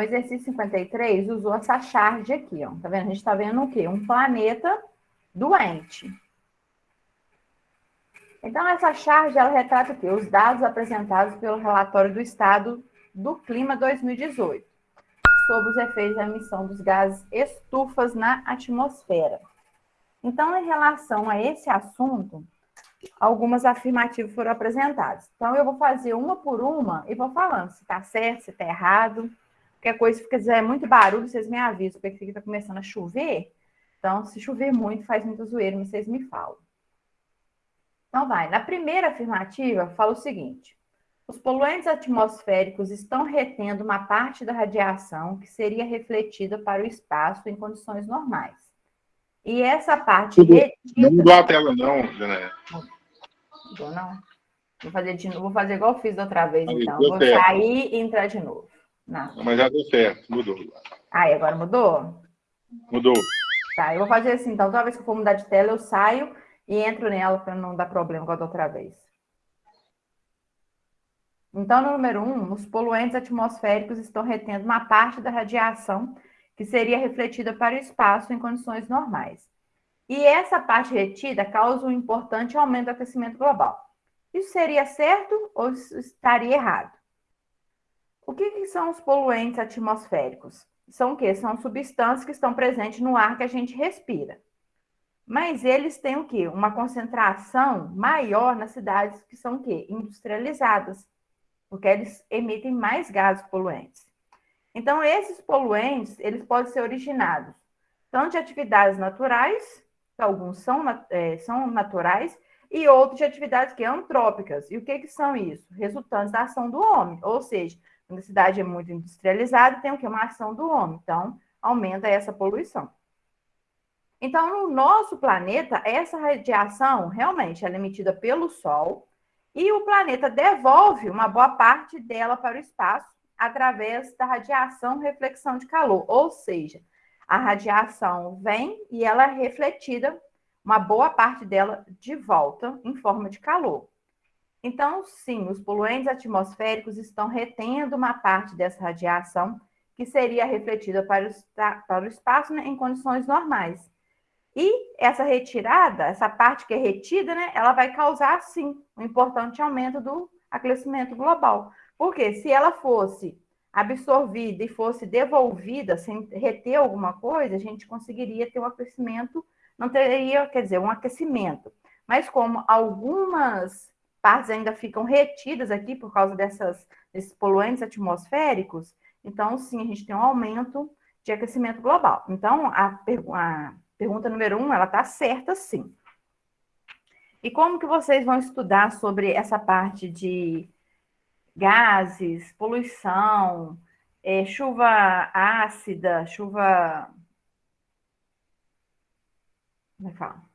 Exercício 53 usou essa charge aqui, ó. Tá vendo? A gente está vendo o quê? Um planeta doente. Então, essa charge, ela retrata o quê? Os dados apresentados pelo relatório do Estado do Clima 2018, sobre os efeitos da emissão dos gases estufas na atmosfera. Então, em relação a esse assunto, algumas afirmativas foram apresentadas. Então, eu vou fazer uma por uma e vou falando se está certo, se está errado. Qualquer coisa, se fizer muito barulho, vocês me avisam, porque está começando a chover. Então, se chover muito, faz muito zoeiro, mas vocês me falam. Então, vai. Na primeira afirmativa, fala o seguinte. Os poluentes atmosféricos estão retendo uma parte da radiação que seria refletida para o espaço em condições normais. E essa parte. Não mudou a tela, não. Mudou, não? Vou fazer, de novo, vou fazer igual eu fiz da outra vez, Aí, então. Vou sair e entrar de novo. Não. Mas já deu certo, mudou. Aí, agora mudou? Mudou. Tá, eu vou fazer assim, então, toda vez que eu for mudar de tela, eu saio e entro nela para não dar problema igual da outra vez. Então, no número um, os poluentes atmosféricos estão retendo uma parte da radiação que seria refletida para o espaço em condições normais. E essa parte retida causa um importante aumento do aquecimento global. Isso seria certo ou estaria errado? O que, que são os poluentes atmosféricos? São o quê? São substâncias que estão presentes no ar que a gente respira. Mas eles têm o quê? Uma concentração maior nas cidades que são o quê? Industrializadas porque eles emitem mais gases poluentes. Então, esses poluentes, eles podem ser originados tanto de atividades naturais, que alguns são, é, são naturais, e outros de atividades que antrópicas. E o que, que são isso? Resultantes da ação do homem. Ou seja, a cidade é muito industrializada, tem o que? Uma ação do homem. Então, aumenta essa poluição. Então, no nosso planeta, essa radiação realmente é emitida pelo Sol, e o planeta devolve uma boa parte dela para o espaço através da radiação reflexão de calor, ou seja, a radiação vem e ela é refletida, uma boa parte dela de volta em forma de calor. Então, sim, os poluentes atmosféricos estão retendo uma parte dessa radiação que seria refletida para o, para o espaço né, em condições normais. E essa retirada, essa parte que é retida, né, ela vai causar, sim, um importante aumento do aquecimento global. Porque se ela fosse absorvida e fosse devolvida sem reter alguma coisa, a gente conseguiria ter um aquecimento, não teria, quer dizer, um aquecimento. Mas como algumas partes ainda ficam retidas aqui por causa dessas, desses poluentes atmosféricos, então sim, a gente tem um aumento de aquecimento global. Então, a, a Pergunta número um, ela está certa sim. E como que vocês vão estudar sobre essa parte de gases, poluição, é, chuva ácida, chuva... Como é que fala?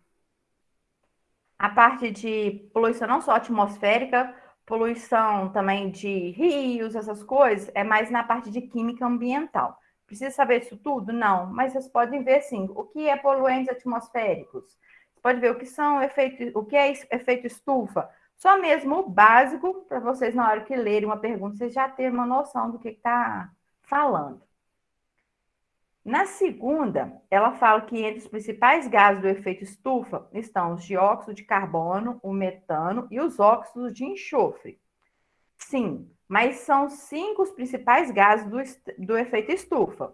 A parte de poluição não só atmosférica, poluição também de rios, essas coisas, é mais na parte de química ambiental. Precisa saber isso tudo? Não, mas vocês podem ver sim, o que é poluentes atmosféricos. Você pode ver o que são efeito, o que é efeito estufa. Só mesmo o básico, para vocês, na hora que lerem uma pergunta, vocês já terem uma noção do que está falando. Na segunda, ela fala que entre os principais gases do efeito estufa estão os dióxido de carbono, o metano e os óxidos de enxofre. Sim, mas são cinco os principais gases do, do efeito estufa.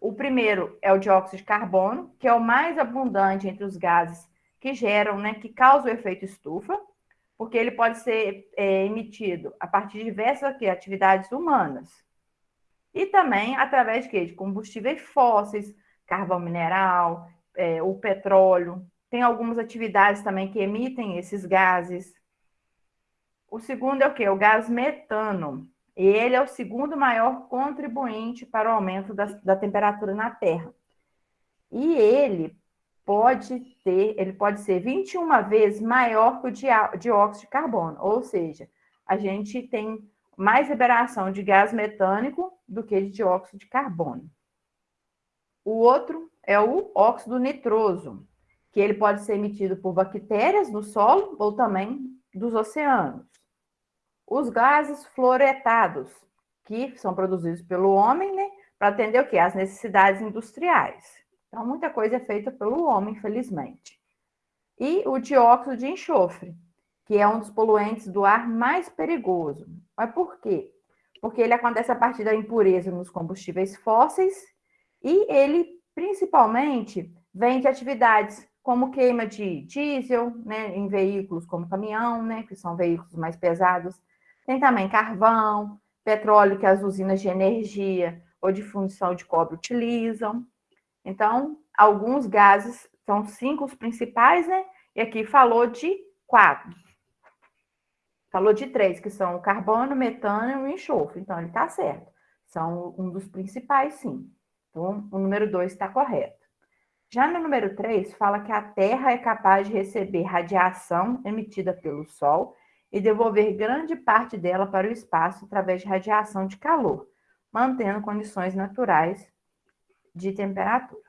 O primeiro é o dióxido de carbono, que é o mais abundante entre os gases que geram, né, que causam o efeito estufa, porque ele pode ser é, emitido a partir de diversas aqui, atividades humanas. E também através de, de combustíveis fósseis, carvão mineral, é, o petróleo. Tem algumas atividades também que emitem esses gases, o segundo é o quê? O gás metano. Ele é o segundo maior contribuinte para o aumento da, da temperatura na Terra. E ele pode ter, ele pode ser 21 vezes maior que o dióxido de carbono, ou seja, a gente tem mais liberação de gás metânico do que de dióxido de carbono. O outro é o óxido nitroso, que ele pode ser emitido por bactérias no solo ou também dos oceanos. Os gases fluoretados, que são produzidos pelo homem, né? Para atender o quê? As necessidades industriais. Então, muita coisa é feita pelo homem, infelizmente. E o dióxido de enxofre, que é um dos poluentes do ar mais perigoso. Mas por quê? Porque ele acontece a partir da impureza nos combustíveis fósseis e ele, principalmente, vem de atividades como queima de diesel, né, em veículos como caminhão, né, que são veículos mais pesados. Tem também carvão, petróleo que as usinas de energia ou de fundição de cobre utilizam. Então, alguns gases são cinco os principais, né? E aqui falou de quatro. Falou de três, que são o carbono, metano e o enxofre. Então, ele está certo. São um dos principais, sim. Então, o número dois está correto. Já no número 3, fala que a Terra é capaz de receber radiação emitida pelo Sol e devolver grande parte dela para o espaço através de radiação de calor, mantendo condições naturais de temperatura.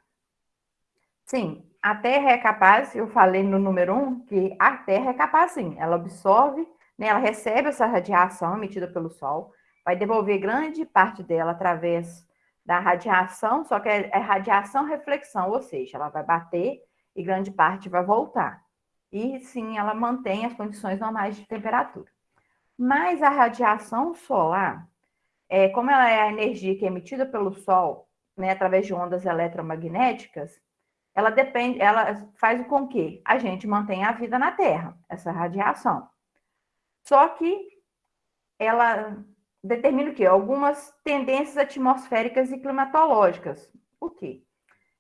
Sim, a Terra é capaz, eu falei no número 1, que a Terra é capaz sim, ela absorve, né, ela recebe essa radiação emitida pelo Sol, vai devolver grande parte dela através da radiação, só que é, é radiação-reflexão, ou seja, ela vai bater e grande parte vai voltar. E sim, ela mantém as condições normais de temperatura. Mas a radiação solar, é, como ela é a energia que é emitida pelo Sol, né, através de ondas eletromagnéticas, ela depende, ela faz com que a gente mantenha a vida na Terra, essa radiação. Só que ela determina o quê? Algumas tendências atmosféricas e climatológicas. O quê?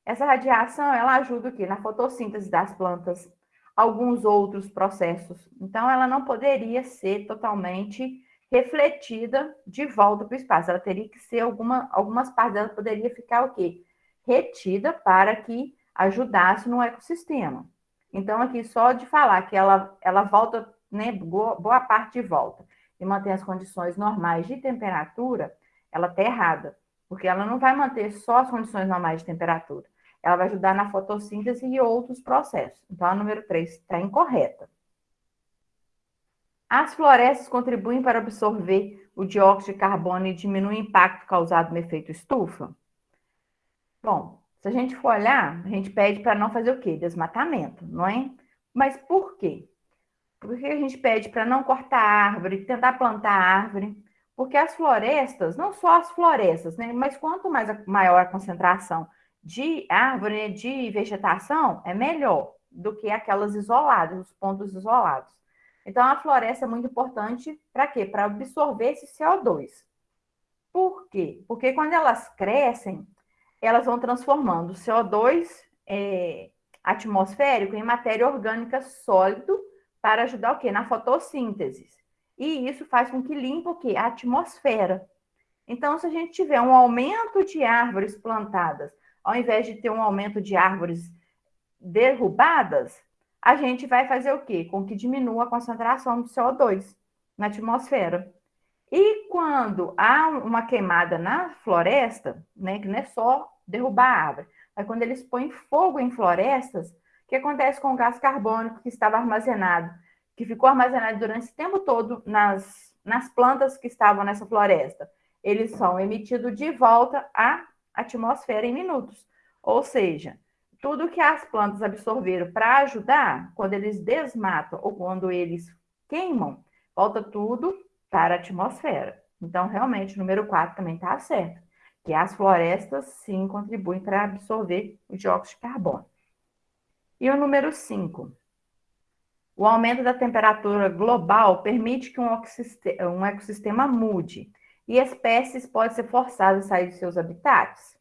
Essa radiação, ela ajuda o quê? Na fotossíntese das plantas, alguns outros processos. Então, ela não poderia ser totalmente refletida de volta para o espaço. Ela teria que ser alguma, algumas partes dela poderia ficar o quê? Retida para que ajudasse no ecossistema. Então, aqui só de falar que ela, ela volta, né, boa, parte de volta e mantém as condições normais de temperatura, ela está errada, porque ela não vai manter só as condições normais de temperatura, ela vai ajudar na fotossíntese e outros processos. Então, a número 3 está incorreta. As florestas contribuem para absorver o dióxido de carbono e diminuir o impacto causado no efeito estufa? Bom, se a gente for olhar, a gente pede para não fazer o quê? Desmatamento, não é? Mas por quê? Por que a gente pede para não cortar árvore, tentar plantar árvore? Porque as florestas, não só as florestas, né? Mas quanto mais a, maior a concentração de árvore, de vegetação, é melhor do que aquelas isoladas, os pontos isolados. Então, a floresta é muito importante para quê? Para absorver esse CO2. Por quê? Porque quando elas crescem, elas vão transformando o CO2 é, atmosférico em matéria orgânica sólido para ajudar o quê? Na fotossíntese. E isso faz com que limpe o quê? A atmosfera. Então, se a gente tiver um aumento de árvores plantadas, ao invés de ter um aumento de árvores derrubadas, a gente vai fazer o quê? Com que diminua a concentração do CO2 na atmosfera. E quando há uma queimada na floresta, né, que não é só derrubar a árvore, mas quando eles põem fogo em florestas, o que acontece com o gás carbônico que estava armazenado, que ficou armazenado durante esse tempo todo nas, nas plantas que estavam nessa floresta? Eles são emitidos de volta à atmosfera em minutos. Ou seja, tudo que as plantas absorveram para ajudar, quando eles desmatam ou quando eles queimam, volta tudo para a atmosfera. Então, realmente, o número 4 também está certo, que as florestas, sim, contribuem para absorver o dióxido de carbono. E o número 5. O aumento da temperatura global permite que um ecossistema, mude e espécies podem ser forçadas a sair de seus habitats?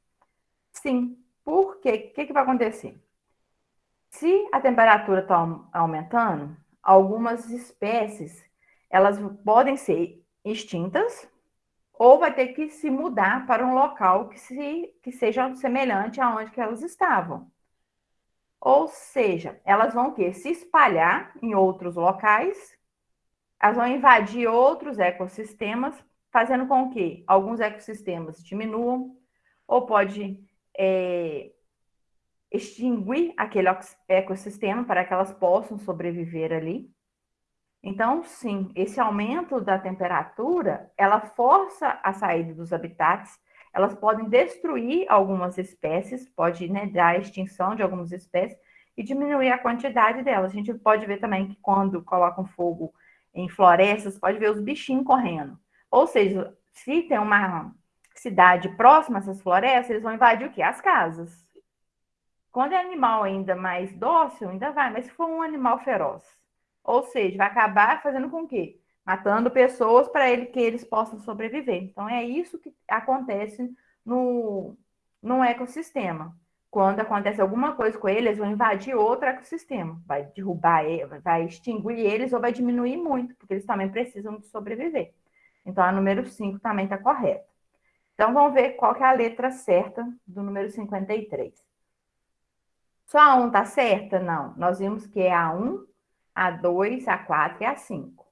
Sim. Por quê? O que, que vai acontecer? Se a temperatura está aumentando, algumas espécies elas podem ser extintas ou vai ter que se mudar para um local que, se, que seja semelhante aonde que elas estavam. Ou seja, elas vão quê? se espalhar em outros locais, elas vão invadir outros ecossistemas, fazendo com que alguns ecossistemas diminuam, ou pode é, extinguir aquele ecossistema para que elas possam sobreviver ali. Então, sim, esse aumento da temperatura, ela força a saída dos habitats, elas podem destruir algumas espécies, pode né, dar a extinção de algumas espécies e diminuir a quantidade delas. A gente pode ver também que quando colocam fogo em florestas, pode ver os bichinhos correndo. Ou seja, se tem uma cidade próxima a essas florestas, eles vão invadir o quê? As casas. Quando é animal ainda mais dócil, ainda vai, mas se for um animal feroz, ou seja, vai acabar fazendo com que matando pessoas para ele que eles possam sobreviver. Então é isso que acontece no, no ecossistema. Quando acontece alguma coisa com eles, vão invadir outro ecossistema, vai derrubar, vai extinguir eles ou vai diminuir muito, porque eles também precisam de sobreviver. Então a número 5 também está correta. Então vamos ver qual que é a letra certa do número 53. Só a 1 está certa? Não. Nós vimos que é a 1, a2, A4 e A5.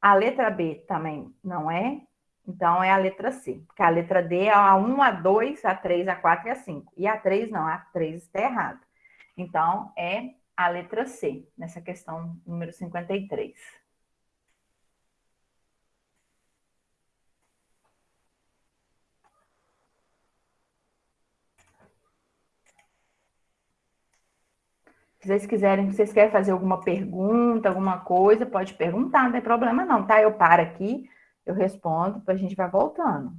A letra B também não é, então é a letra C. Porque a letra D é a 1, A2, A3, A4 e A5. E a 3 não, a 3 está errado. Então é a letra C, nessa questão número 53. Se vocês quiserem, se vocês querem fazer alguma pergunta, alguma coisa, pode perguntar, não tem problema não, tá? Eu paro aqui, eu respondo, a gente vai voltando.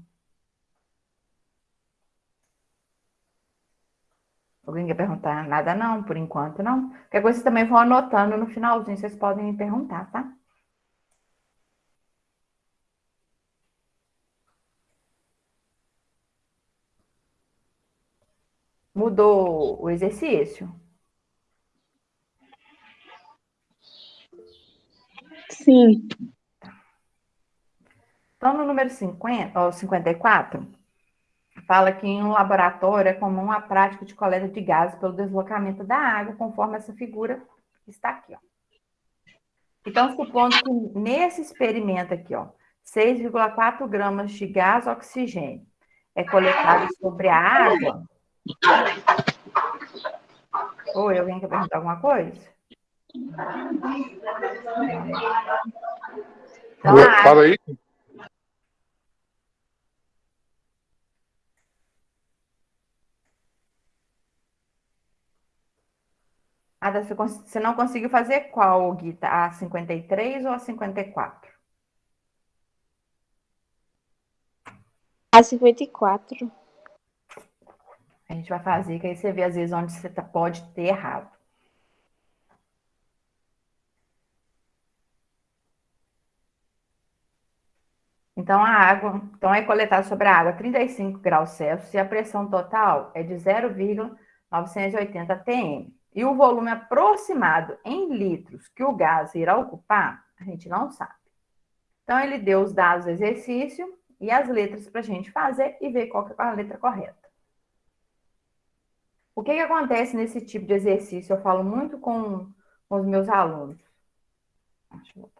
Alguém quer perguntar? Nada não, por enquanto não. Qualquer coisa vocês também vão anotando no finalzinho, vocês podem me perguntar, tá? Mudou o exercício? Sim. Então, no número 50, ou 54, fala que em um laboratório é comum a prática de coleta de gases pelo deslocamento da água, conforme essa figura que está aqui, ó. Então, supondo que nesse experimento aqui, ó, 6,4 gramas de gás oxigênio é coletado sobre a água. Oi, alguém quer perguntar alguma coisa? Então, Fala aí. Ada, você não conseguiu fazer qual, Guita? A 53 ou a 54? A 54. A gente vai fazer, que aí você vê às vezes onde você tá, pode ter errado. Então, a água, então é coletada sobre a água 35 graus Celsius e a pressão total é de 0,980 atm. E o volume aproximado em litros que o gás irá ocupar, a gente não sabe. Então, ele deu os dados do exercício e as letras para a gente fazer e ver qual é a letra correta. O que, que acontece nesse tipo de exercício? Eu falo muito com, com os meus alunos. Deixa eu voltar.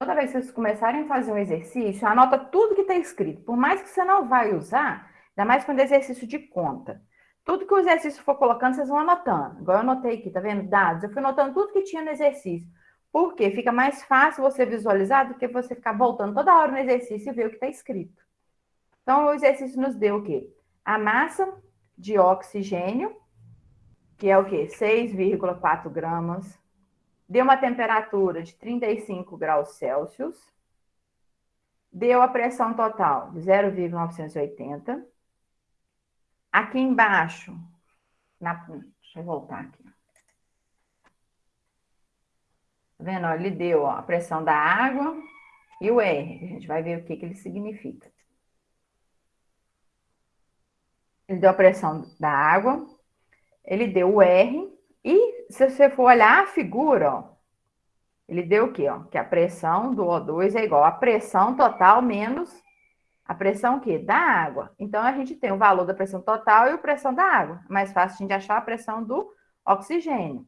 Toda vez que vocês começarem a fazer um exercício, anota tudo que está escrito. Por mais que você não vai usar, ainda mais quando é exercício de conta. Tudo que o exercício for colocando, vocês vão anotando. Igual eu anotei aqui, tá vendo? Dados. Eu fui anotando tudo que tinha no exercício. Por quê? Fica mais fácil você visualizar do que você ficar voltando toda hora no exercício e ver o que está escrito. Então, o exercício nos deu o quê? A massa de oxigênio, que é o quê? 6,4 gramas deu uma temperatura de 35 graus Celsius, deu a pressão total de 0,980. Aqui embaixo, na, deixa eu voltar aqui. Tá vendo? Ele deu ó, a pressão da água e o R. A gente vai ver o que, que ele significa. Ele deu a pressão da água, ele deu o R e se você for olhar a figura, ó, ele deu o quê? Ó? Que a pressão do O2 é igual a pressão total menos a pressão o quê? Da água. Então, a gente tem o valor da pressão total e a pressão da água. É mais fácil a gente achar a pressão do oxigênio.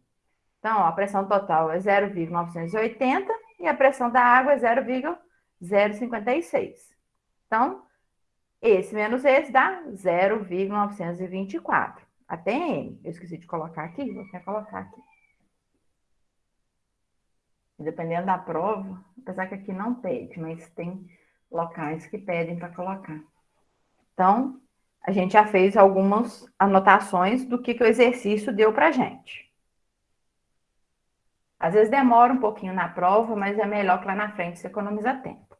Então, ó, a pressão total é 0,980 e a pressão da água é 0,056. Então, esse menos esse dá 0,924. A TM. Eu esqueci de colocar aqui, vou até colocar aqui. dependendo da prova, apesar que aqui não pede, mas tem locais que pedem para colocar. Então, a gente já fez algumas anotações do que, que o exercício deu para a gente. Às vezes demora um pouquinho na prova, mas é melhor que lá na frente você economiza tempo.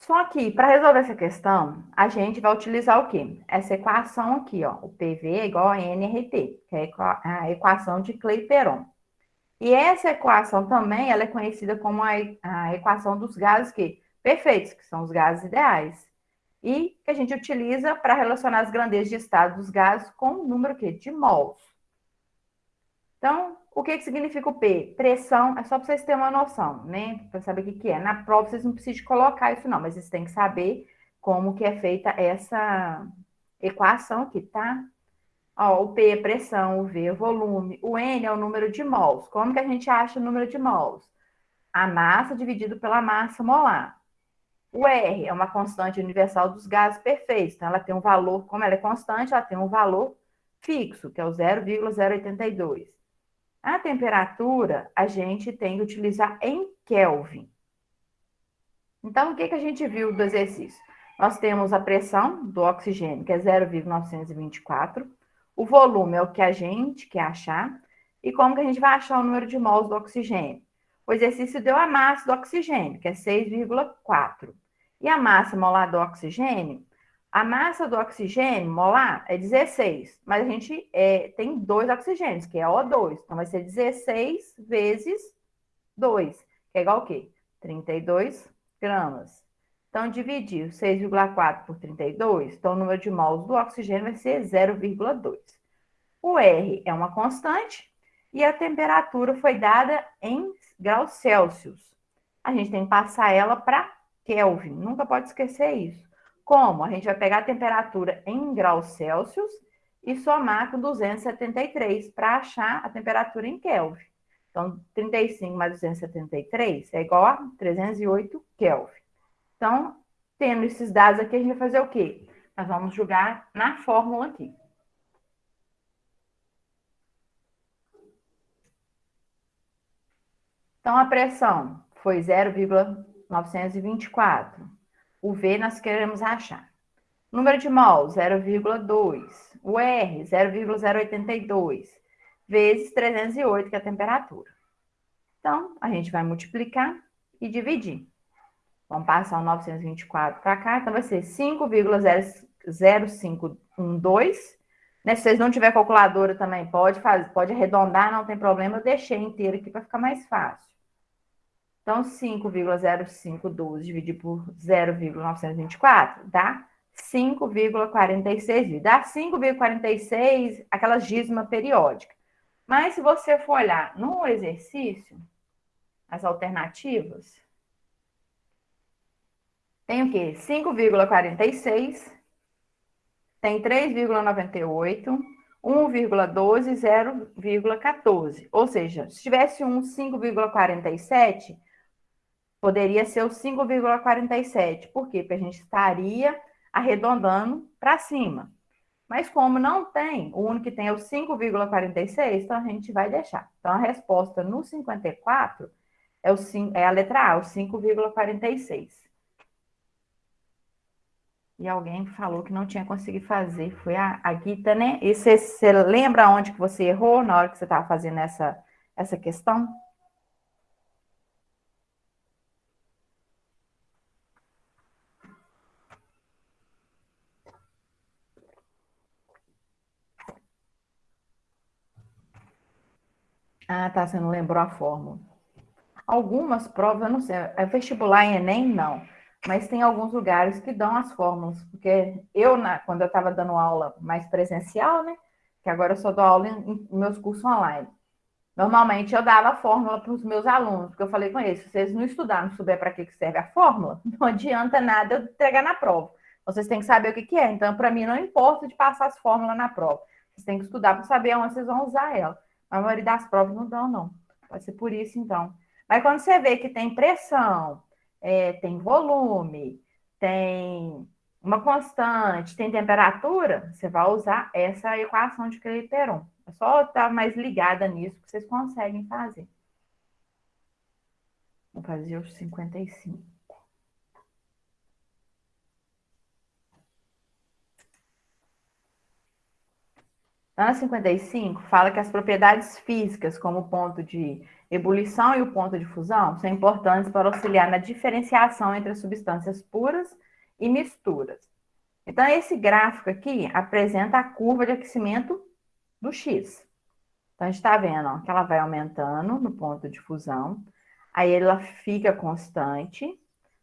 Só que, para resolver essa questão, a gente vai utilizar o quê? Essa equação aqui, ó. O PV é igual a NRT, que é a equação de Clapeyron. E essa equação também, ela é conhecida como a, equação dos gases que, perfeitos, que são os gases ideais e que a gente utiliza para relacionar as grandezas de estado dos gases com o número quê? de mols. Então, o que, que significa o P? Pressão, é só para vocês terem uma noção, né? Para saber o que, que é. Na prova, vocês não precisam colocar isso não, mas vocês têm que saber como que é feita essa equação aqui, tá? Ó, o P é pressão, o V é volume, o N é o número de mols. Como que a gente acha o número de mols? A massa dividido pela massa molar. O R é uma constante universal dos gases perfeitos. Então, ela tem um valor, como ela é constante, ela tem um valor fixo, que é o 0,082. A temperatura, a gente tem que utilizar em Kelvin. Então, o que, que a gente viu do exercício? Nós temos a pressão do oxigênio, que é 0,924. O volume é o que a gente quer achar. E como que a gente vai achar o número de mols do oxigênio? O exercício deu a massa do oxigênio, que é 6,4. E a massa molar do oxigênio? A massa do oxigênio molar é 16, mas a gente é, tem dois oxigênios, que é O2. Então, vai ser 16 vezes 2, que é igual ao quê? 32 gramas. Então, dividir 6,4 por 32, então o número de mols do oxigênio vai ser 0,2. O R é uma constante e a temperatura foi dada em graus Celsius. A gente tem que passar ela para Kelvin, nunca pode esquecer isso. Como? A gente vai pegar a temperatura em graus Celsius e somar com 273 para achar a temperatura em Kelvin. Então, 35 mais 273 é igual a 308 Kelvin. Então, tendo esses dados aqui, a gente vai fazer o quê? Nós vamos jogar na fórmula aqui. Então, a pressão foi 0,924. O V nós queremos achar. Número de mol, 0,2. O R, 0,082. Vezes 308, que é a temperatura. Então, a gente vai multiplicar e dividir. Vamos passar o 924 para cá. Então, vai ser 5,0512 né? Se vocês não tiver calculadora também, pode fazer, pode arredondar, não tem problema. Eu deixei inteiro aqui para ficar mais fácil. Então, 5,0512 dividido por 0,924 dá 5,46. Dá 5,46 aquela dízima periódica. Mas se você for olhar no exercício, as alternativas, tem o quê? 5,46 tem 3,98, 1,12, 0,14. Ou seja, se tivesse um 5,47, poderia ser o 5,47. Por quê? Porque a gente estaria arredondando para cima. Mas como não tem, o único que tem é o 5,46, então a gente vai deixar. Então a resposta no 54 é, o 5, é a letra A, o 5,46 e alguém falou que não tinha conseguido fazer, foi a, a Guita, né? E você, lembra onde que você errou na hora que você estava fazendo essa, essa questão? Tá, você não lembrou a fórmula. Algumas provas, eu não sei, é vestibular em Enem, não mas tem alguns lugares que dão as fórmulas, porque eu, na, quando eu estava dando aula mais presencial, né, que agora eu só dou aula em, em meus cursos online, normalmente eu dava a fórmula para os meus alunos, porque eu falei com eles, se vocês não estudarem, não souber para que serve a fórmula, não adianta nada eu entregar na prova. Vocês têm que saber o que, que é. Então, para mim, não importa de passar as fórmulas na prova. Vocês têm que estudar para saber onde vocês vão usar ela. A maioria das provas não dão, não. Pode ser por isso, então. Mas quando você vê que tem pressão, é, tem volume, tem uma constante, tem temperatura, você vai usar essa equação de Clapeyron. É só estar mais ligada nisso que vocês conseguem fazer. Vou fazer os 55. Ana 55 fala que as propriedades físicas, como o ponto de ebulição e o ponto de fusão, são importantes para auxiliar na diferenciação entre as substâncias puras e misturas. Então, esse gráfico aqui apresenta a curva de aquecimento do X. Então, a gente está vendo ó, que ela vai aumentando no ponto de fusão, aí ela fica constante,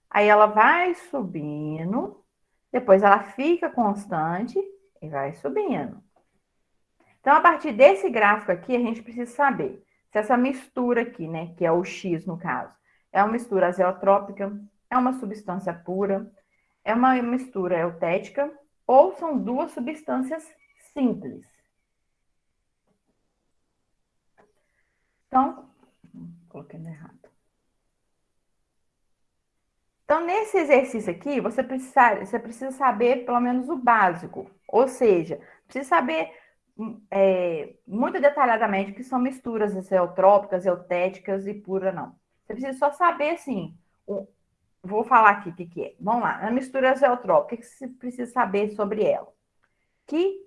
aí ela vai subindo, depois ela fica constante e vai subindo. Então, a partir desse gráfico aqui, a gente precisa saber se essa mistura aqui, né, que é o X no caso, é uma mistura azeotrópica, é uma substância pura, é uma mistura eutética ou são duas substâncias simples. Então, coloquei errado. Então, nesse exercício aqui, você precisa, você precisa saber pelo menos o básico. Ou seja, precisa saber é, muito detalhadamente que são misturas azeotrópicas, eutéticas e pura não. Você precisa só saber, assim, o, vou falar aqui o que, que é. Vamos lá, a mistura azeotrópica, o que você precisa saber sobre ela? Que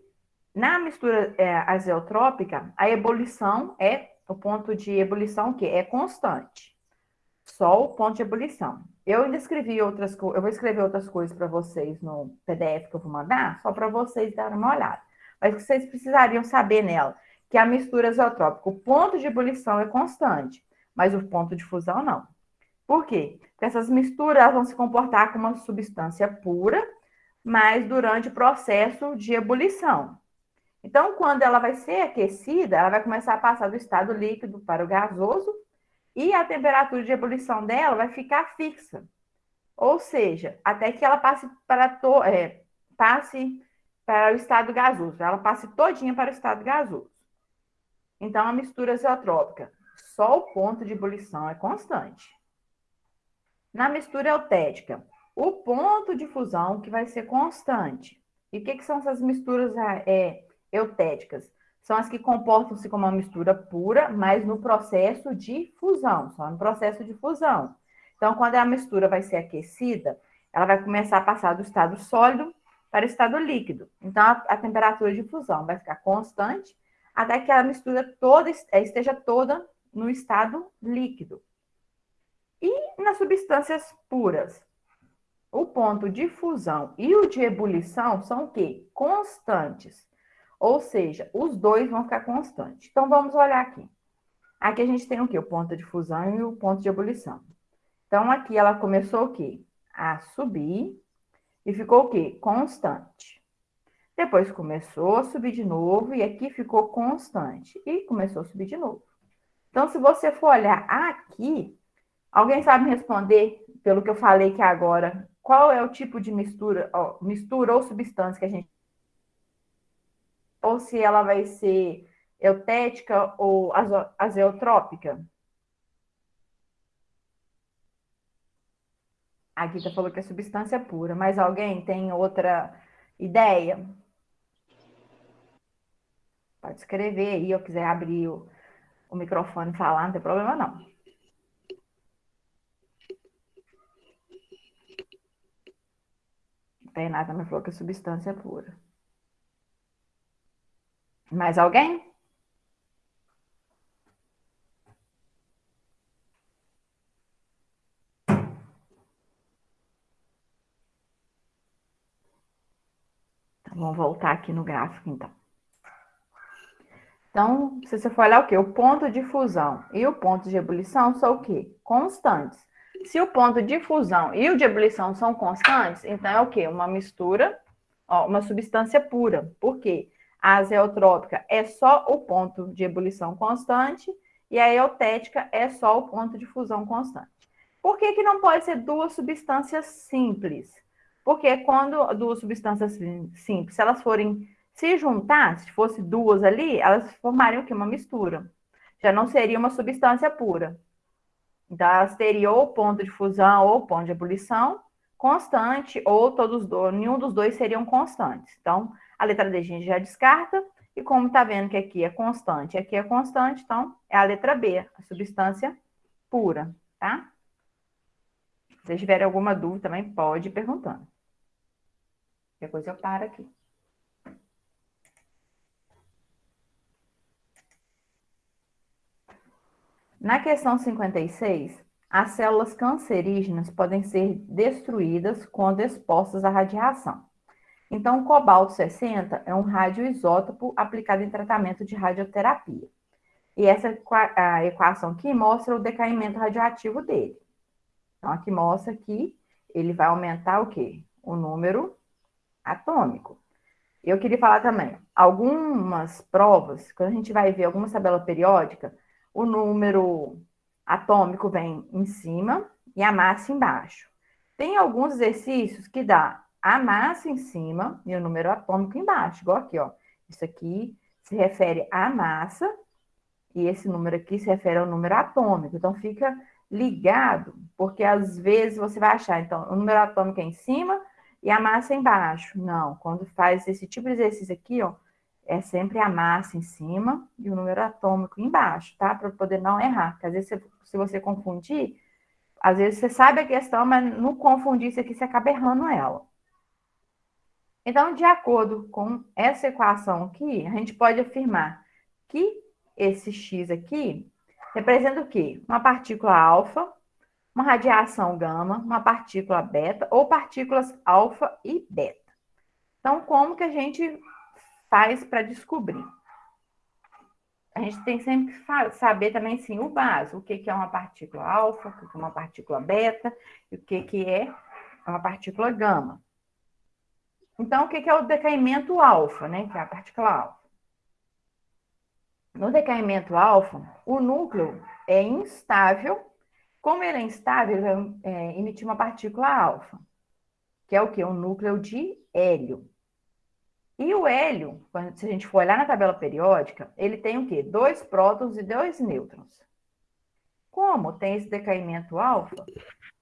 na mistura é, azeotrópica, a ebulição é, o ponto de ebulição que é constante. Só o ponto de ebulição. Eu ainda escrevi outras coisas, eu vou escrever outras coisas para vocês no PDF que eu vou mandar, só para vocês darem uma olhada mas que vocês precisariam saber nela, que a mistura azeotrópica, o ponto de ebulição é constante, mas o ponto de fusão não. Por quê? Porque essas misturas vão se comportar como uma substância pura, mas durante o processo de ebulição. Então, quando ela vai ser aquecida, ela vai começar a passar do estado líquido para o gasoso e a temperatura de ebulição dela vai ficar fixa. Ou seja, até que ela passe para é, passe para o estado gasoso. Ela passa todinha para o estado gasoso. Então, a mistura azeotrópica, só o ponto de ebulição é constante. Na mistura eutética, o ponto de fusão que vai ser constante. E o que, que são essas misturas é, eutéticas? São as que comportam-se como uma mistura pura, mas no processo de fusão, só no processo de fusão. Então, quando a mistura vai ser aquecida, ela vai começar a passar do estado sólido para o estado líquido. Então, a, a temperatura de fusão vai ficar constante até que a mistura toda é, esteja toda no estado líquido. E nas substâncias puras, o ponto de fusão e o de ebulição são o quê? Constantes. Ou seja, os dois vão ficar constantes. Então, vamos olhar aqui. Aqui a gente tem o quê? O ponto de fusão e o ponto de ebulição. Então, aqui ela começou o quê? A subir e ficou o quê? Constante. Depois começou a subir de novo e aqui ficou constante. E começou a subir de novo. Então, se você for olhar aqui, alguém sabe responder, pelo que eu falei que agora, qual é o tipo de mistura, ó, mistura ou substância que a gente... Ou se ela vai ser eutética ou azeotrópica? A Guita falou que é substância pura, mas alguém tem outra ideia? Pode escrever aí, eu quiser abrir o, o microfone e falar, não tem problema não. Tem nada, me falou que é substância pura. Mais alguém? Vamos voltar aqui no gráfico, então. Então, se você for olhar o quê? O ponto de fusão e o ponto de ebulição são o quê? Constantes. Se o ponto de fusão e o de ebulição são constantes, então é o quê? Uma mistura, ó, uma substância pura. Por quê? A azeotrópica é só o ponto de ebulição constante e a eutética é só o ponto de fusão constante. Por que, que não pode ser duas substâncias simples? Porque quando duas substâncias simples, se elas forem se juntar, se fosse duas ali, elas formariam o quê? Uma mistura. Já não seria uma substância pura. Então, elas teriam ou ponto de fusão ou ponto de ebulição constante, ou todos dois, nenhum dos dois seriam constantes. Então, a letra D a gente já descarta, e como está vendo que aqui é constante, aqui é constante, então é a letra B, a substância pura, tá? Se vocês tiverem alguma dúvida também, pode ir perguntando. Coisa eu paro aqui. Na questão 56, as células cancerígenas podem ser destruídas quando expostas à radiação. Então, o cobalto 60 é um radioisótopo aplicado em tratamento de radioterapia. E essa a equação aqui mostra o decaimento radioativo dele. Então, aqui mostra que ele vai aumentar o quê? O número atômico. Eu queria falar também, algumas provas, quando a gente vai ver alguma tabela periódica, o número atômico vem em cima e a massa embaixo. Tem alguns exercícios que dá a massa em cima e o número atômico embaixo, igual aqui, ó. Isso aqui se refere à massa e esse número aqui se refere ao número atômico. Então, fica ligado, porque às vezes você vai achar, então, o número atômico é em cima e a massa é embaixo. Não, quando faz esse tipo de exercício aqui, ó, é sempre a massa em cima e o número atômico embaixo, tá? Para poder não errar. Porque às vezes, se você confundir, às vezes você sabe a questão, mas no confundir isso aqui, você acaba errando ela. Então, de acordo com essa equação aqui, a gente pode afirmar que esse x aqui representa o quê? Uma partícula alfa, uma radiação gama, uma partícula beta ou partículas alfa e beta. Então, como que a gente faz para descobrir? A gente tem sempre que saber também, sim, o básico. O que, que é uma partícula alfa, o que, que é uma partícula beta e o que, que é uma partícula gama. Então, o que, que é o decaimento alfa, né? Que é a partícula alfa. No decaimento alfa, o núcleo é instável. Como ele é instável, ele vai é, emitir uma partícula alfa, que é o quê? Um núcleo de hélio. E o hélio, se a gente for olhar na tabela periódica, ele tem o quê? Dois prótons e dois nêutrons. Como tem esse decaimento alfa,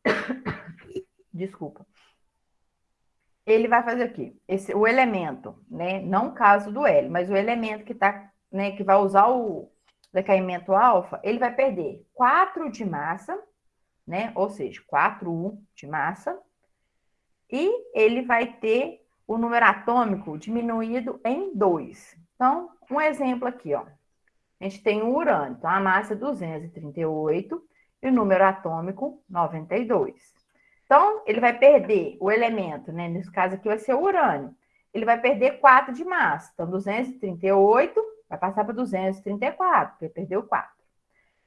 desculpa, ele vai fazer o quê? Esse, o elemento, né? Não o caso do hélio, mas o elemento que tá, né, que vai usar o decaimento alfa, ele vai perder 4 de massa, né? Ou seja, 4U de massa, e ele vai ter o número atômico diminuído em 2. Então, um exemplo aqui, ó. A gente tem o urânio, então a massa é 238 e o número atômico 92. Então, ele vai perder o elemento, né? Nesse caso aqui vai ser o urânio. Ele vai perder 4 de massa. Então, 238 vai passar para 234, porque perdeu 4.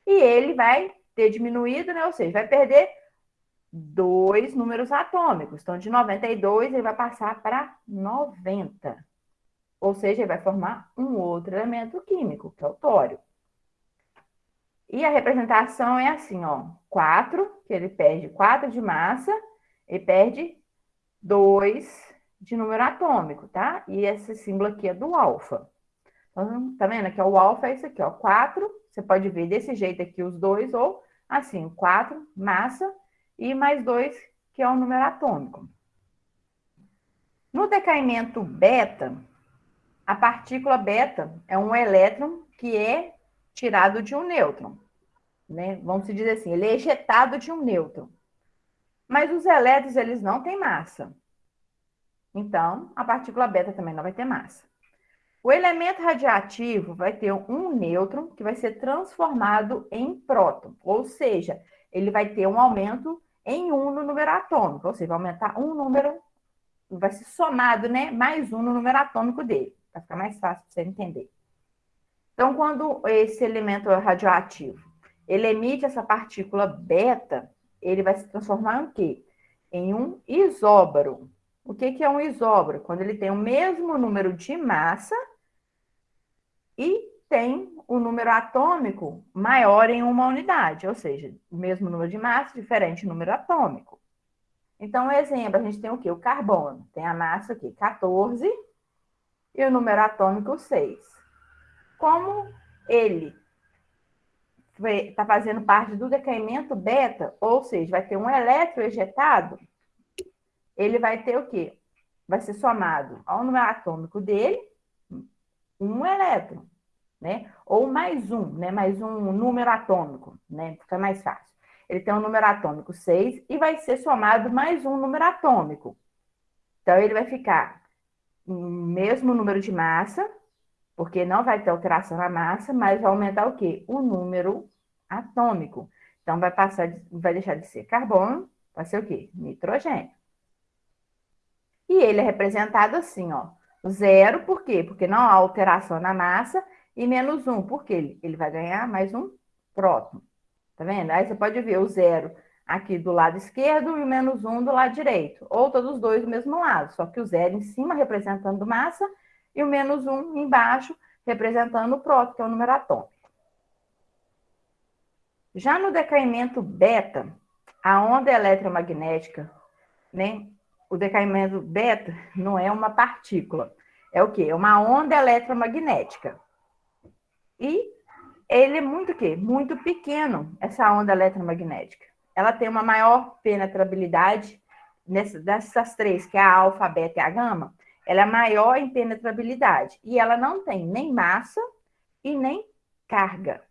E ele vai ter diminuído, né? Ou seja, vai perder dois números atômicos. Então, de 92, ele vai passar para 90. Ou seja, ele vai formar um outro elemento químico, que é o tório. E a representação é assim, ó. 4, que ele perde 4 de massa, e perde 2 de número atômico, tá? E esse símbolo aqui é do alfa. Então, tá vendo? Aqui, o alfa é isso aqui, ó. 4, você pode ver desse jeito aqui os dois, ou assim, 4, massa, e mais 2, que é o número atômico. No decaimento beta, a partícula beta é um elétron que é tirado de um nêutron. Né? Vamos dizer assim, ele é ejetado de um nêutron. Mas os elétrons, eles não têm massa. Então, a partícula beta também não vai ter massa. O elemento radioativo vai ter um nêutron que vai ser transformado em próton, ou seja, ele vai ter um aumento em um no número atômico, ou seja, vai aumentar um número, vai ser somado, né, mais um no número atômico dele, para ficar mais fácil para você entender. Então, quando esse elemento radioativo, ele emite essa partícula beta, ele vai se transformar em quê? Em um isóbaro. O que, que é um isóbaro? Quando ele tem o mesmo número de massa e tem o número atômico maior em uma unidade, ou seja, o mesmo número de massa, diferente número atômico. Então, exemplo, a gente tem o quê? O carbono. Tem a massa aqui, 14, e o número atômico 6. Como ele está fazendo parte do decaimento beta, ou seja, vai ter um elétron ejetado, ele vai ter o quê? Vai ser somado ao número atômico dele, um elétron né? Ou mais um, né? Mais um número atômico, né? Fica mais fácil. ele tem um número atômico 6 e vai ser somado mais um número atômico. Então, ele vai ficar mesmo número de massa, porque não vai ter alteração na massa, mas vai aumentar o quê? O número atômico. Então, vai passar, vai deixar de ser carbono, vai ser o quê? Nitrogênio. E ele é representado assim, ó. Zero, por quê? Porque não há alteração na massa, e menos um, porque ele, ele vai ganhar mais um próton. Tá vendo? Aí você pode ver o zero aqui do lado esquerdo e o menos um do lado direito. Ou todos os dois do mesmo lado, só que o zero em cima representando massa e o menos um embaixo representando o próton, que é o número atômico. Já no decaimento beta, a onda eletromagnética, né? O decaimento beta não é uma partícula. É o quê? É uma onda eletromagnética. E ele é muito o quê? Muito pequeno, essa onda eletromagnética. Ela tem uma maior penetrabilidade dessas três, que é a alfa, a beta e a gama, ela é maior em penetrabilidade. E ela não tem nem massa e nem carga.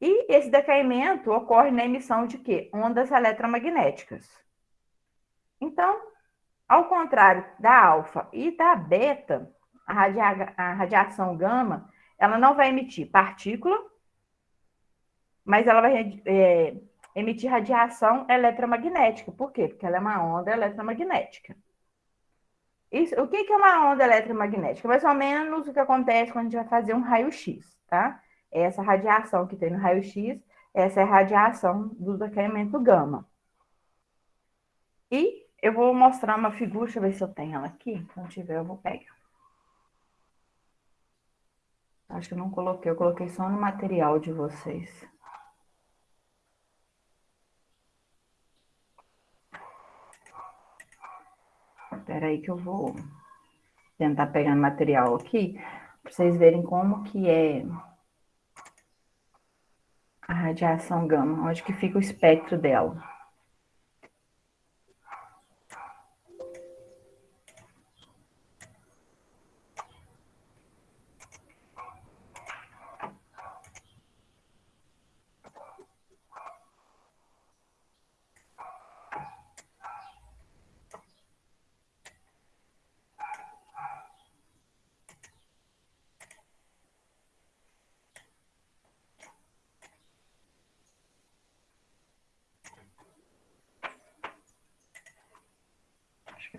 E esse decaimento ocorre na emissão de quê? Ondas eletromagnéticas. Então, ao contrário da alfa e da beta, a, radia a radiação gama, ela não vai emitir partícula, mas ela vai é, emitir radiação eletromagnética. Por quê? Porque ela é uma onda eletromagnética. Isso, o que, que é uma onda eletromagnética? Mais ou menos o que acontece quando a gente vai fazer um raio-x, tá? Essa radiação que tem no raio-x, essa é a radiação do decaimento gama. E eu vou mostrar uma figura, deixa eu ver se eu tenho ela aqui. Se não tiver, eu vou pegar. Acho que eu não coloquei, eu coloquei só no material de vocês. Espera aí que eu vou tentar pegar material aqui, para vocês verem como que é a radiação gama, onde que fica o espectro dela.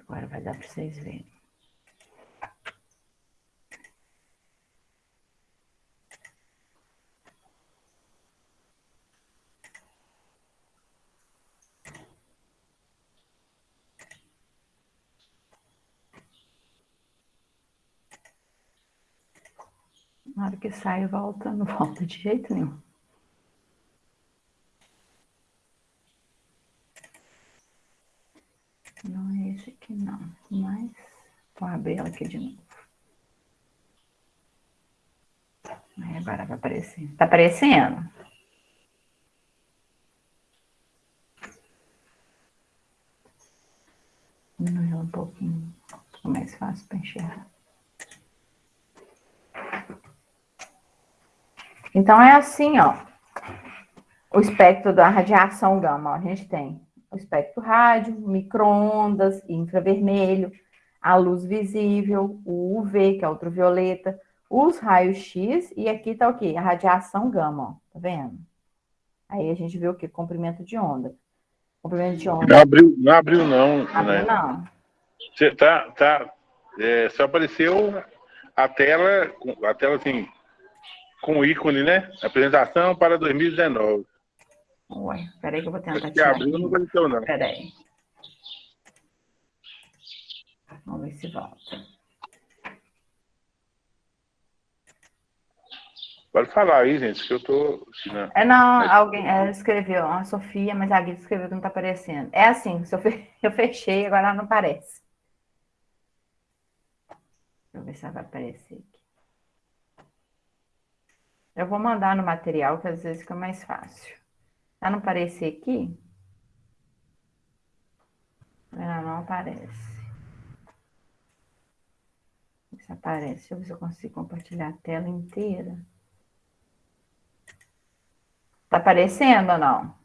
Agora vai dar para vocês verem. Na hora que sai, volta, não volta de jeito nenhum. Esse aqui não, mas vou abrir ela aqui de novo. Aí agora vai aparecer. Tá aparecendo? Diminuir um pouquinho, fica mais fácil para enxergar. Então, é assim, ó, o espectro da radiação gama. Ó, a gente tem o espectro rádio, microondas, infravermelho, a luz visível, o UV, que é ultravioleta, os raios X, e aqui tá o quê? A radiação gama, ó, tá vendo? Aí a gente vê o quê? Comprimento de onda. Comprimento de onda. Não abriu, não, abriu, não abriu né? não. Você tá, tá, é, só apareceu a tela, a tela assim, com o ícone, né? Apresentação para 2019. Ué, peraí que eu vou tentar tirar abriu, não aconteceu, não. Peraí. Vamos ver se volta. Pode falar aí, gente, que eu tô... É, não, alguém é, escreveu, a Sofia, mas a Guida escreveu que não tá aparecendo. É assim, se eu, fe... eu fechei, agora não aparece. Deixa eu ver se ela vai aparecer aqui. Eu vou mandar no material, que às vezes fica mais fácil. Não aparecer aqui. Ela não aparece. Isso aparece. Deixa eu ver se eu consigo compartilhar a tela inteira. Tá aparecendo ou não?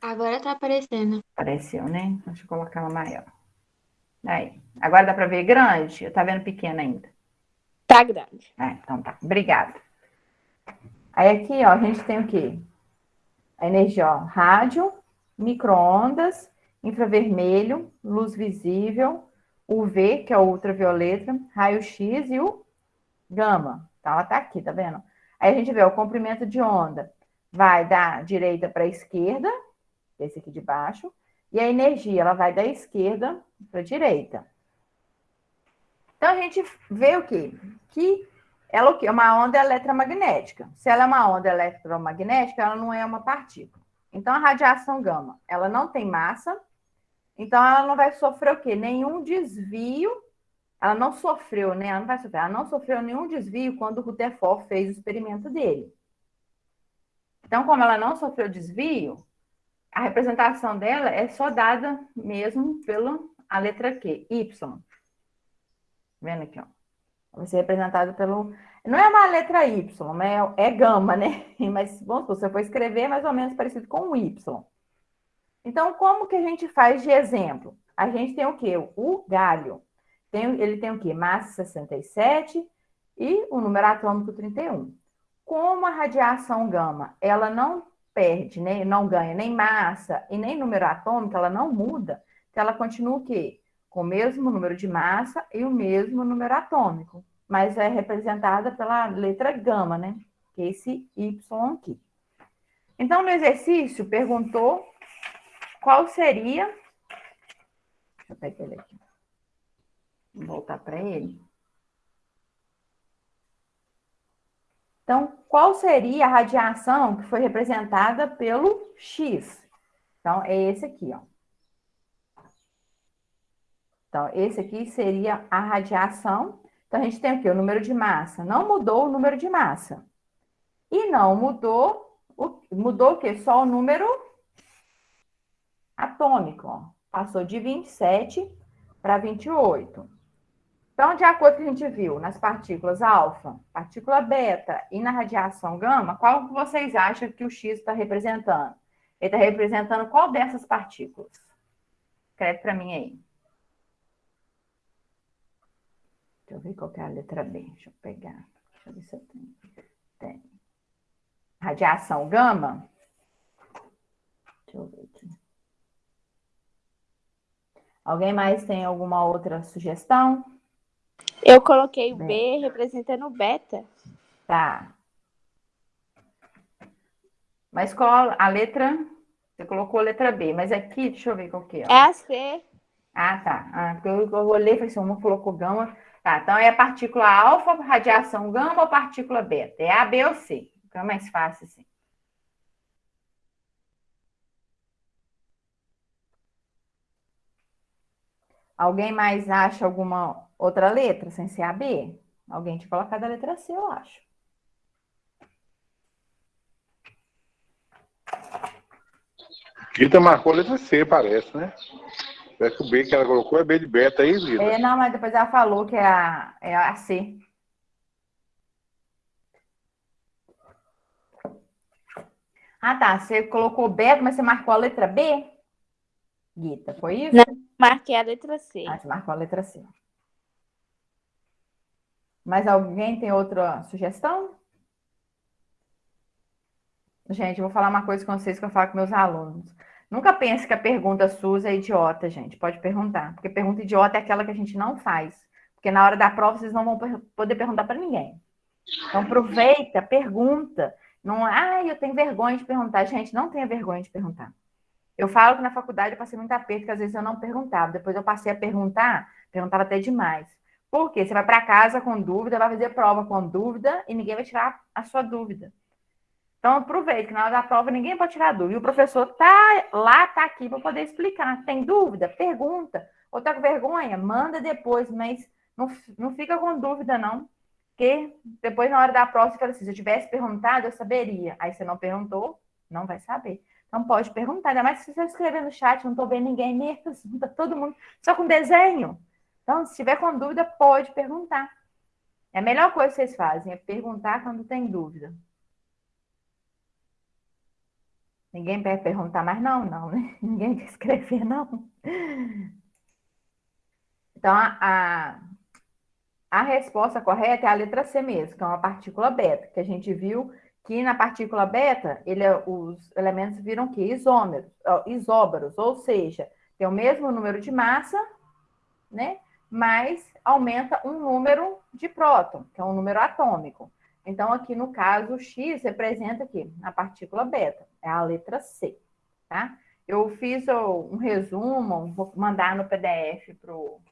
Agora tá aparecendo. Apareceu, né? Deixa eu colocar ela maior. Aí. Agora dá pra ver grande? Eu tá vendo pequena ainda? Tá grande. É, então tá. Obrigada. Aí aqui, ó, a gente tem o quê? A energia, ó, rádio, microondas, infravermelho, luz visível, UV, que é o ultravioleta, raio-x e o gama. Então, ela tá aqui, tá vendo? Aí a gente vê o comprimento de onda. Vai da direita para a esquerda, esse aqui de baixo, e a energia, ela vai da esquerda para a direita. Então, a gente vê o quê? Que ela o quê? É uma onda eletromagnética. Se ela é uma onda eletromagnética, ela não é uma partícula. Então, a radiação gama, ela não tem massa, então ela não vai sofrer o quê? Nenhum desvio. Ela não sofreu, né? Ela não vai sofrer, ela não sofreu nenhum desvio quando o Rutherford fez o experimento dele. Então, como ela não sofreu desvio, a representação dela é só dada mesmo pela a letra Q, Y. Vendo aqui, ó. Vai ser representado pelo... Não é uma letra Y, é, é gama, né? Mas, bom, se você for escrever, é mais ou menos parecido com o Y. Então, como que a gente faz de exemplo? A gente tem o quê? O galho. Tem, ele tem o quê? Massa 67 e o número atômico 31. Como a radiação gama, ela não perde, né? não ganha nem massa e nem número atômico, ela não muda, então ela continua o quê? Com o mesmo número de massa e o mesmo número atômico, mas é representada pela letra gama, né? Que é esse Y aqui. Então, no exercício, perguntou qual seria. Deixa eu pegar ele aqui. Vou voltar para ele. Então, qual seria a radiação que foi representada pelo X? Então, é esse aqui, ó. Então, esse aqui seria a radiação. Então, a gente tem aqui o número de massa. Não mudou o número de massa. E não mudou, o, mudou o quê? Só o número atômico, ó. Passou de 27 para 28. Então, de acordo com o que a gente viu nas partículas alfa, partícula beta e na radiação gama, qual que vocês acham que o X está representando? Ele está representando qual dessas partículas? Escreve para mim aí. Deixa eu ver qual é a letra B. Deixa eu pegar. Deixa eu ver se eu tenho. Tem. Radiação gama. Deixa eu ver aqui. Alguém mais tem alguma outra sugestão? Eu coloquei o B representando o beta. Tá. Mas qual a letra? Você colocou a letra B, mas aqui, deixa eu ver qual que é. É a C. Ah, tá. Ah, porque eu, eu olhei e falei assim, uma colocou gama. Tá, então é a partícula alfa, radiação gama ou partícula beta? É A, B ou C? Fica mais fácil assim. Alguém mais acha alguma outra letra sem ser a B? Alguém tinha colocado a letra C, eu acho. Rita marcou a letra C, parece, né? Parece que o B que ela colocou é B de beta aí, Rita. É, não, mas depois ela falou que é a, é a C. Ah, tá. Você colocou beta, mas você marcou a letra B? Guita, foi isso? Não. Marquei a letra C. Ah, você marcou a letra C. Mais alguém tem outra sugestão? Gente, eu vou falar uma coisa com vocês que eu falo com meus alunos. Nunca pense que a pergunta SUS é idiota, gente. Pode perguntar. Porque pergunta idiota é aquela que a gente não faz. Porque na hora da prova vocês não vão poder perguntar para ninguém. Então aproveita, pergunta. Não, ah, eu tenho vergonha de perguntar. Gente, não tenha vergonha de perguntar. Eu falo que na faculdade eu passei muito aperto, que às vezes eu não perguntava. Depois eu passei a perguntar, perguntava até demais. Por quê? Você vai para casa com dúvida, vai fazer prova com dúvida e ninguém vai tirar a sua dúvida. Então, aproveite que na hora da prova ninguém pode tirar dúvida. E o professor tá lá, tá aqui para poder explicar. Tem dúvida? Pergunta. Ou tá com vergonha? Manda depois, mas não, não fica com dúvida, não. Porque depois, na hora da prova, você fala assim, se eu tivesse perguntado, eu saberia. Aí você não perguntou, não vai saber. Então pode perguntar, ainda mais se você escrever no chat, não estou vendo ninguém mesmo, tá todo mundo só com desenho. Então, se tiver com dúvida, pode perguntar. É a melhor coisa que vocês fazem, é perguntar quando tem dúvida. Ninguém quer perguntar mais não, não, né? Ninguém quer escrever, não. Então, a, a, a resposta correta é a letra C mesmo, que é uma partícula beta, que a gente viu que na partícula beta, ele, é, os elementos viram que isômeros, isóbaros, ou seja, tem o mesmo número de massa, né? Mas aumenta um número de próton, que é um número atômico. Então, aqui no caso, o X representa aqui a partícula beta, é a letra C, tá? Eu fiz um resumo, vou mandar no PDF para o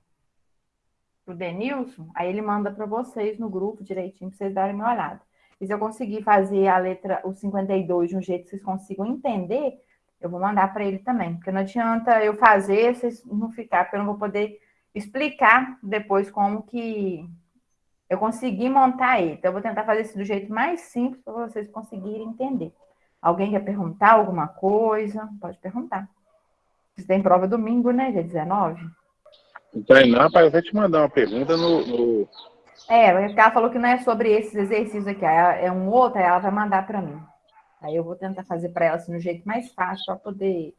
Denilson, aí ele manda para vocês no grupo direitinho, para vocês darem uma olhada. E se eu conseguir fazer a letra, o 52, de um jeito que vocês consigam entender, eu vou mandar para ele também. Porque não adianta eu fazer, vocês não ficar, porque eu não vou poder explicar depois como que eu consegui montar ele. Então, eu vou tentar fazer isso do jeito mais simples para vocês conseguirem entender. Alguém quer perguntar alguma coisa? Pode perguntar. Vocês têm prova domingo, né? Dia 19? Então, não, para eu te mandar uma pergunta no, no, é, porque ela falou que não é sobre esses exercícios aqui, é um outro, aí ela vai mandar para mim. Aí eu vou tentar fazer para ela assim, no jeito mais fácil, para poder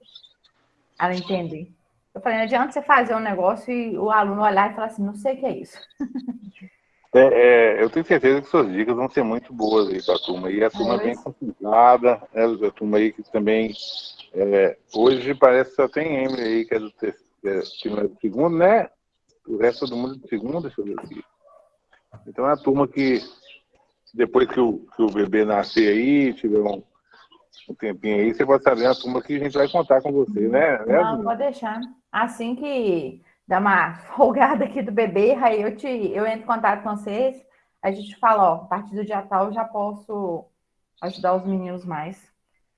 ela entender. Eu falei, não adianta você fazer um negócio e o aluno olhar e falar assim, não sei o que é isso. É, é, eu tenho certeza que suas dicas vão ser muito boas aí para a turma. E a turma é bem complicada, né? a turma aí que também. É, hoje parece que só tem Emily aí, que é do, terceiro, é do segundo, né? O resto do mundo é do segundo, deixa eu ver aqui. Então é a turma que, depois que o, que o bebê nascer aí, tiver um, um tempinho aí, você pode saber a turma que a gente vai contar com você, né? né Não, pode deixar. Assim que dá uma folgada aqui do bebê, aí eu, te, eu entro em contato com vocês, a gente fala, ó, a partir do dia tal eu já posso ajudar os meninos mais.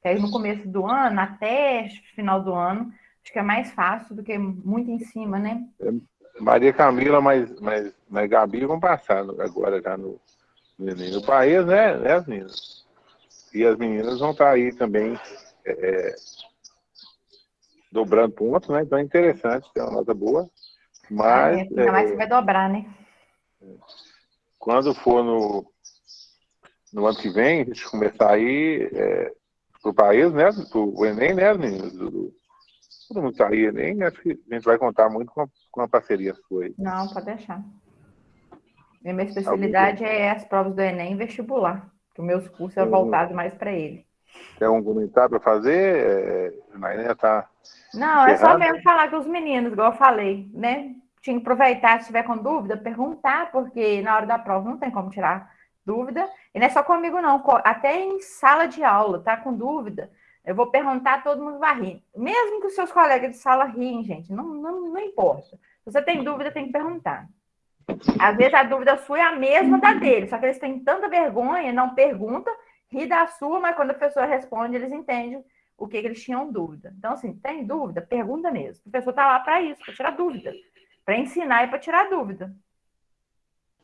Que aí no começo do ano, até final do ano, acho que é mais fácil do que muito em cima, né? É, Maria Camila, mas, mas, mas Gabi vão passar agora já no, no país, né, né, as meninas? E as meninas vão estar aí também é, é, dobrando pontos, né? Então é interessante, tem uma nota boa. Mas. É, ainda mais que vai dobrar, né? Quando for no, no ano que vem, a gente começar aí é, para o país, né? Para o Enem, né, meninas? Do, todo mundo está aí, nem acho que a gente vai contar muito com a, com a parceria sua aí. Não, pode deixar. Minha especialidade é as provas do Enem e vestibular, que os meus cursos são voltados mais para ele. Tem algum comentário para fazer? É, tá Não, é só mesmo falar com os meninos, igual eu falei, né? Tinha que aproveitar, se tiver com dúvida, perguntar, porque na hora da prova não tem como tirar dúvida. E não é só comigo, não. Até em sala de aula, tá com dúvida, eu vou perguntar, todo mundo vai rir. Mesmo que os seus colegas de sala riem, gente, não, não, não importa. Se você tem dúvida, tem que perguntar. Às vezes a dúvida sua é a mesma da dele, só que eles têm tanta vergonha, não pergunta, ri da sua, mas quando a pessoa responde, eles entendem o que, que eles tinham dúvida. Então, assim, tem dúvida? Pergunta mesmo. A pessoa está lá para isso, para tirar dúvida. Para ensinar e para tirar dúvida.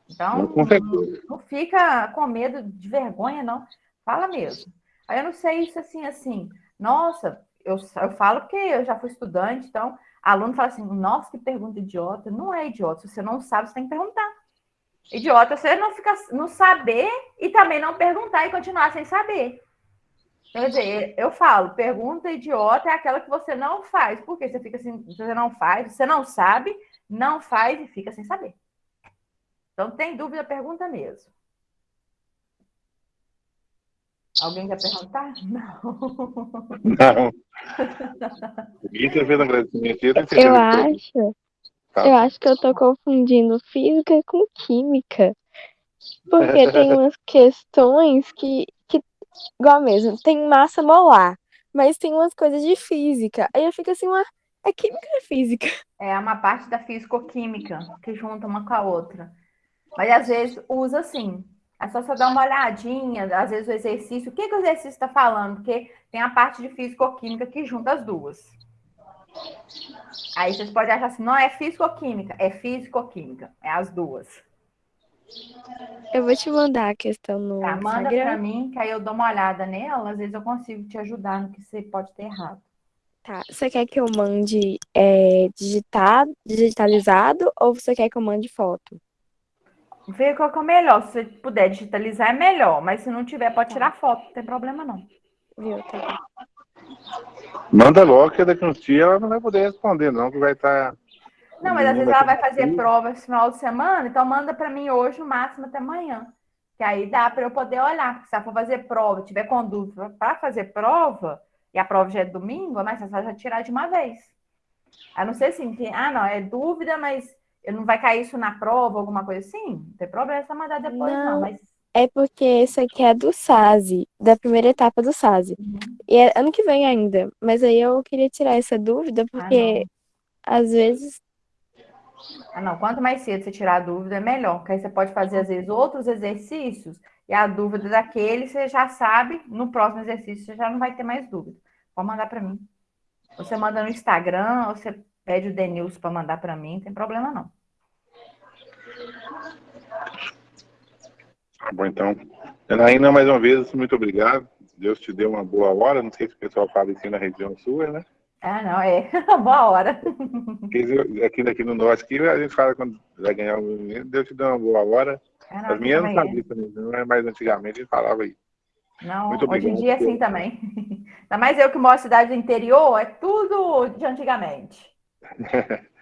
Então, não, não fica com medo de vergonha, não. Fala mesmo. Aí eu não sei isso assim, assim, nossa, eu, eu falo porque eu já fui estudante, então, aluno fala assim, nossa, que pergunta idiota. Não é idiota, se você não sabe, você tem que perguntar. Idiota, você não fica não saber e também não perguntar e continuar sem saber. Quer dizer, eu falo, pergunta idiota é aquela que você não faz. Porque você fica assim, você não faz, você não sabe, não faz e fica sem saber. Então, tem dúvida, pergunta mesmo. Alguém quer perguntar? Não. Não. Fez agradecimento. Eu acho. Tá. Eu acho que eu tô confundindo física com química. Porque tem umas questões que, que, igual mesmo, tem massa molar, mas tem umas coisas de física. Aí eu fico assim, uma, é química ou é física? É uma parte da físico-química que junta uma com a outra. Mas às vezes usa assim. É só você dar uma olhadinha, às vezes o exercício. O que, que o exercício está falando? Porque tem a parte de físico-química que junta as duas. Aí vocês podem achar assim, não é físico-química, é físico-química. É as duas. Eu vou te mandar a questão no tá, manda para mim, que aí eu dou uma olhada nela. Às vezes eu consigo te ajudar no que você pode ter errado. Tá. Você quer que eu mande é, digitado, digitalizado ou você quer que eu mande foto? Ver qual que é o melhor. Se você puder digitalizar, é melhor. Mas se não tiver, pode tirar foto. Não tem problema, não. Viu, tá Manda logo, que daqui uns dias ela não vai poder responder, não, que vai estar. Tá... Não, mas às vezes ela vai fazer prova esse final de semana, então manda para mim hoje, no máximo até amanhã. Que aí dá para eu poder olhar. Porque se ela for fazer prova, tiver com dúvida para fazer prova, e a prova já é domingo, mas você já tirar de uma vez. A não ser assim, que, ah, não, é dúvida, mas não vai cair isso na prova, alguma coisa assim? Não tem problema, é só mandar depois, não. não mas... É porque isso aqui é do SASE, da primeira etapa do SASE. Uhum. E é ano que vem ainda. Mas aí eu queria tirar essa dúvida, ah, porque ah, às vezes. Ah, não. Quanto mais cedo você tirar a dúvida, é melhor. Porque aí você pode fazer, às vezes, outros exercícios, e a dúvida daquele você já sabe, no próximo exercício você já não vai ter mais dúvida. Pode mandar para mim. Você manda no Instagram, ou você pede o Denilson para mandar para mim, não tem problema não. Tá bom, então. Anaína, mais uma vez, muito obrigado. Deus te deu uma boa hora. Não sei se o pessoal fala assim na região sua, né? Ah, não, é. boa hora. Aqui, aqui no norte, aqui, a gente fala quando vai ganhar um Deus te deu uma boa hora. Ah, não, As minhas não sabiam também, não é mais antigamente, a gente falava aí. Não, Muito hoje em dia é assim também. Ainda mais eu que moro cidade do interior, é tudo de antigamente.